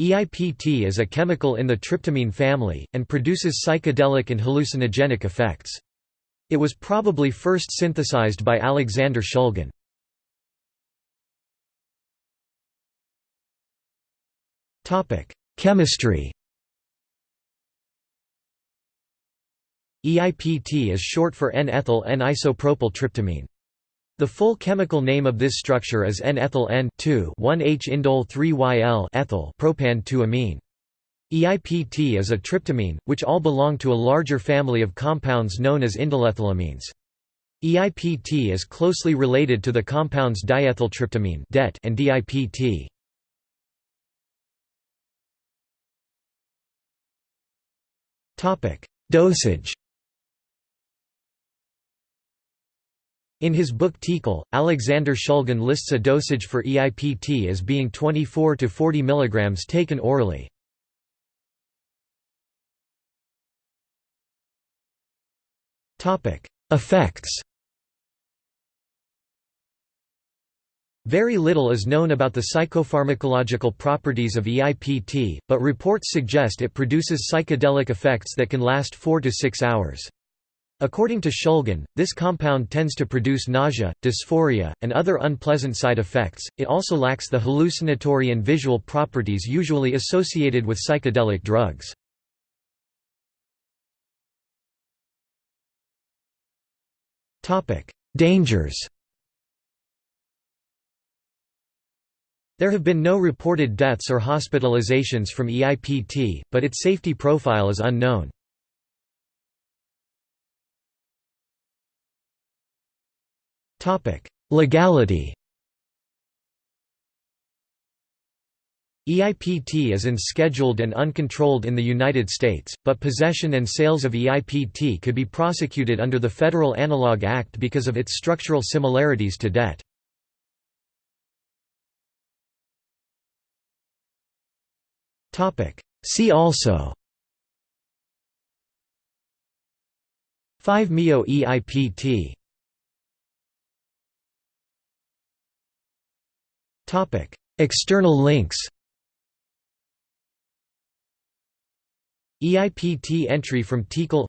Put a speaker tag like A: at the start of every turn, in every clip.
A: EIPT is a chemical in the tryptamine family, and produces psychedelic and hallucinogenic effects. It was probably first synthesized by Alexander Shulgin. Chemistry EIPT is short for N-ethyl N-isopropyl tryptamine. The full chemical name of this structure is N-ethyl N-1H-indole-3-YL ethyl propan-2-amine. EIPT is a tryptamine, which all belong to a larger family of compounds known as indolethylamines. EIPT is closely related to the compounds diethyltryptamine and DIPT. Dosage In his book TiHKAL, Alexander Shulgin lists a dosage for EIPT as being 24 to 40 mg taken orally. Effects Very little is known about the psychopharmacological properties of EIPT, but reports suggest it produces psychedelic effects that can last 4 to 6 hours. According to Shulgin, this compound tends to produce nausea, dysphoria, and other unpleasant side effects. It also lacks the hallucinatory and visual properties usually associated with psychedelic drugs. Topic: Dangers. There have been no reported deaths or hospitalizations from EIPT, but its safety profile is unknown. Legality EIPT is unscheduled and uncontrolled in the United States, but possession and sales of EIPT could be prosecuted under the Federal Analog Act because of its structural similarities to DET. See also 5-MeO-EIPT External links EIPT entry from TiHKAL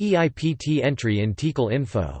A: EIPT entry in TiHKAL info